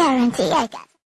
guarantee I got